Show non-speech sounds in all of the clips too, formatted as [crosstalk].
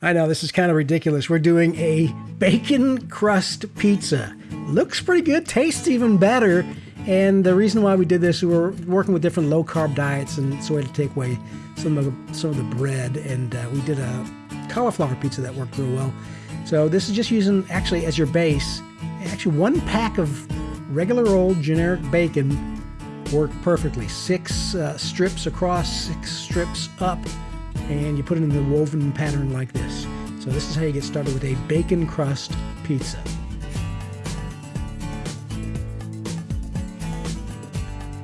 I know this is kind of ridiculous. We're doing a bacon crust pizza. Looks pretty good, tastes even better. And the reason why we did this, we were working with different low carb diets, and so we had to take away some of the, some of the bread. And uh, we did a cauliflower pizza that worked real well. So this is just using actually as your base, actually one pack of regular old generic bacon worked perfectly. Six uh, strips across, six strips up and you put it in the woven pattern like this. So this is how you get started with a bacon crust pizza.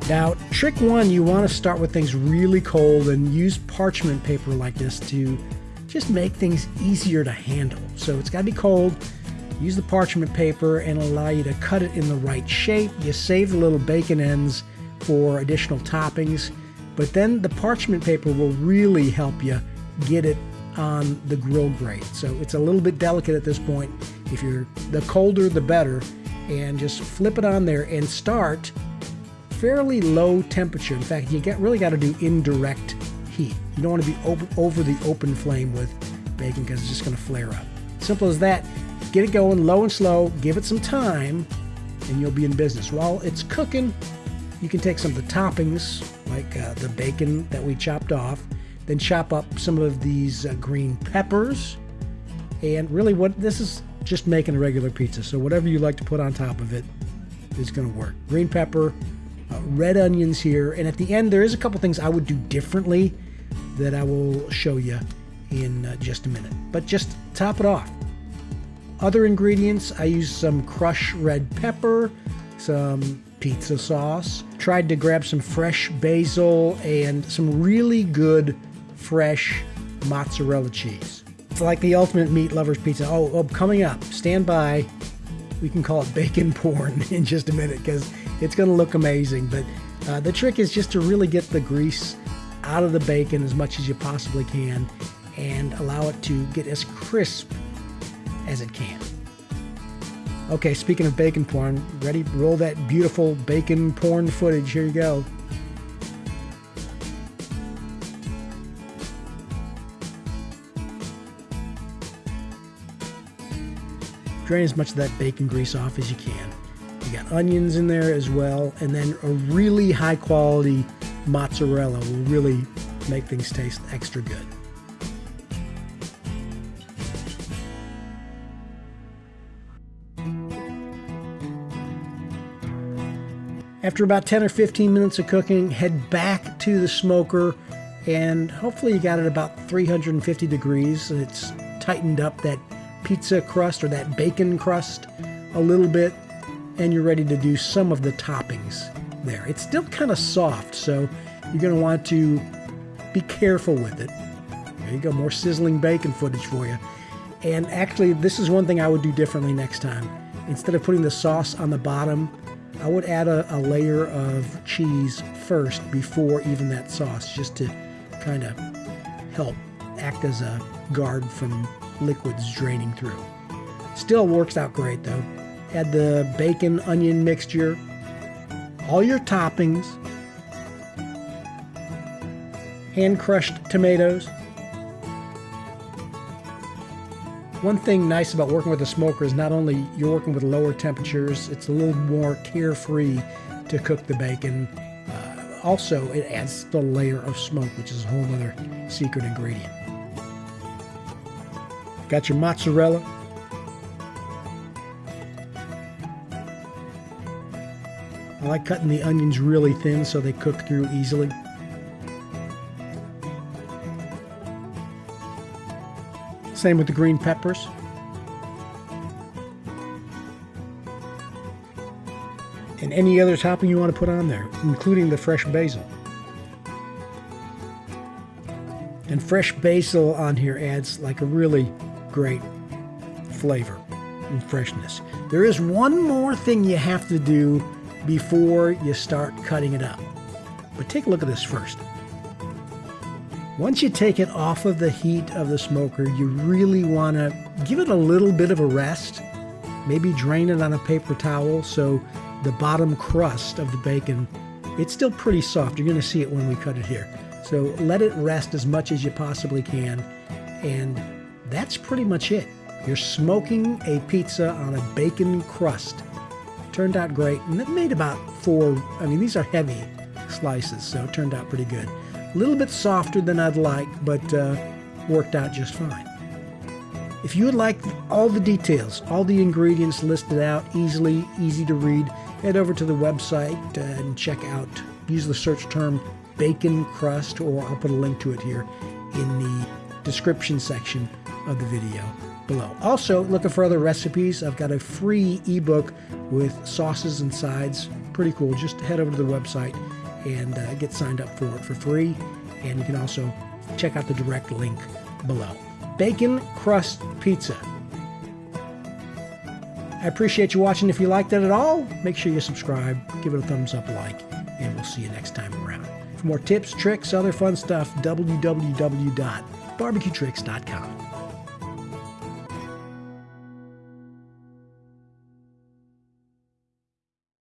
Now, trick one, you want to start with things really cold and use parchment paper like this to just make things easier to handle. So it's got to be cold. Use the parchment paper and allow you to cut it in the right shape. You save the little bacon ends for additional toppings. But then the parchment paper will really help you get it on the grill grate. So it's a little bit delicate at this point. If you're the colder, the better. And just flip it on there and start fairly low temperature. In fact, you get really got to do indirect heat. You don't want to be over, over the open flame with bacon because it's just going to flare up. Simple as that. Get it going low and slow. Give it some time, and you'll be in business. While it's cooking, you can take some of the toppings, like uh, the bacon that we chopped off, then chop up some of these uh, green peppers. And really, what this is just making a regular pizza. So whatever you like to put on top of it is going to work. Green pepper, uh, red onions here, and at the end there is a couple things I would do differently that I will show you in uh, just a minute. But just top it off. Other ingredients, I use some crushed red pepper, some pizza sauce. Tried to grab some fresh basil and some really good fresh mozzarella cheese. It's like the ultimate meat lover's pizza. Oh, oh coming up, stand by. We can call it bacon porn [laughs] in just a minute because it's going to look amazing. But uh, the trick is just to really get the grease out of the bacon as much as you possibly can and allow it to get as crisp as it can. Okay, speaking of bacon porn, ready? Roll that beautiful bacon porn footage. Here you go. Drain as much of that bacon grease off as you can. You got onions in there as well, and then a really high quality mozzarella will really make things taste extra good. After about 10 or 15 minutes of cooking, head back to the smoker and hopefully you got it about 350 degrees. It's tightened up that pizza crust or that bacon crust a little bit and you're ready to do some of the toppings there. It's still kind of soft, so you're going to want to be careful with it. There you go, more sizzling bacon footage for you. And actually, this is one thing I would do differently next time. Instead of putting the sauce on the bottom, I would add a, a layer of cheese first before even that sauce, just to kind of help act as a guard from liquids draining through. Still works out great though. Add the bacon onion mixture, all your toppings, hand crushed tomatoes, One thing nice about working with a smoker is not only you're working with lower temperatures, it's a little more carefree to cook the bacon. Uh, also, it adds the layer of smoke, which is a whole other secret ingredient. Got your mozzarella. I like cutting the onions really thin so they cook through easily. Same with the green peppers. And any other topping you want to put on there, including the fresh basil. And fresh basil on here adds like a really great flavor and freshness. There is one more thing you have to do before you start cutting it up. But take a look at this first. Once you take it off of the heat of the smoker, you really want to give it a little bit of a rest. Maybe drain it on a paper towel so the bottom crust of the bacon, it's still pretty soft. You're going to see it when we cut it here. So let it rest as much as you possibly can and that's pretty much it. You're smoking a pizza on a bacon crust. Turned out great, and it made about four. I mean, these are heavy slices, so it turned out pretty good. A little bit softer than I'd like, but uh, worked out just fine. If you would like all the details, all the ingredients listed out, easily, easy to read, head over to the website and check out, use the search term bacon crust, or I'll put a link to it here in the description section of the video below. Also, looking for other recipes, I've got a free ebook with sauces and sides. Pretty cool. Just head over to the website and uh, get signed up for it for free. And you can also check out the direct link below. Bacon crust pizza. I appreciate you watching. If you liked it at all, make sure you subscribe, give it a thumbs up, like, and we'll see you next time around. For more tips, tricks, other fun stuff, www.barbecuetricks.com.